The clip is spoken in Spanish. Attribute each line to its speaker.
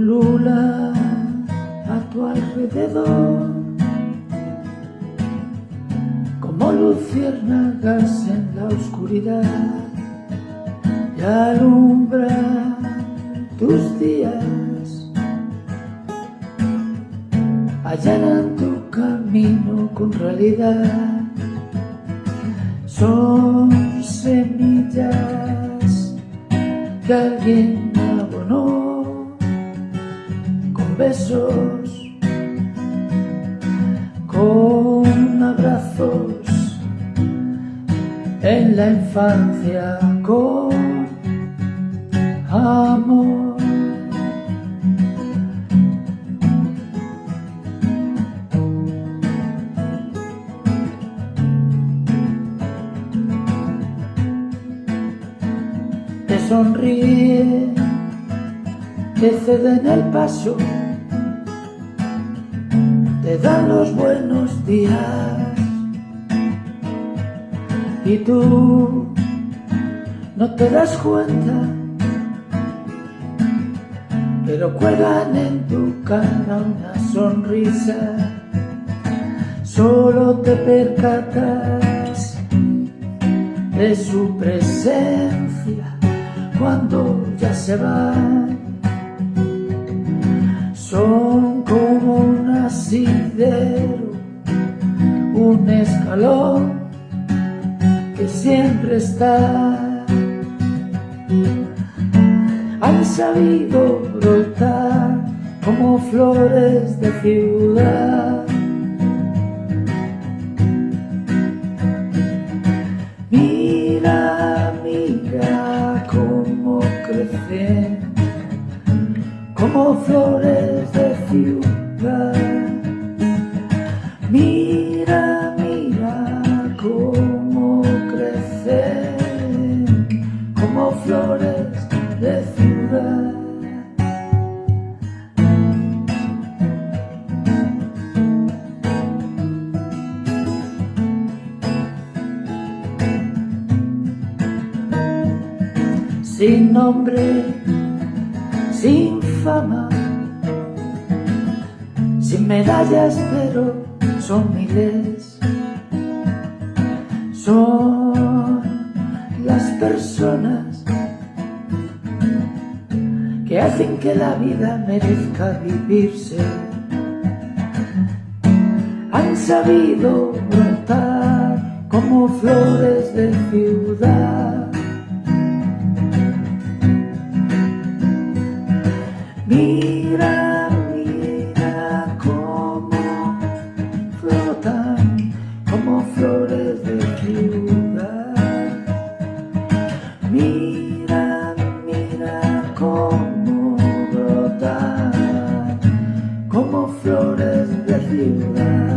Speaker 1: pulula a tu alrededor como luciérnagas en la oscuridad y alumbra tus días. Allanan tu camino con realidad son semillas que alguien besos, con abrazos en la infancia, con amor. Te sonríe, te cede en el paso te dan los buenos días. Y tú no te das cuenta pero cuelgan en tu cara una sonrisa. Solo te percatas de su presencia cuando ya se va un escalón que siempre está. Han sabido brotar como flores de ciudad. Mira, mira cómo crecen como flores de ciudad. Sin nombre, sin fama, sin medallas, pero son miles. Son las personas que hacen que la vida merezca vivirse. Han sabido brotar como flores de ciudad. Mira, mira cómo brotan como flores de ciudad.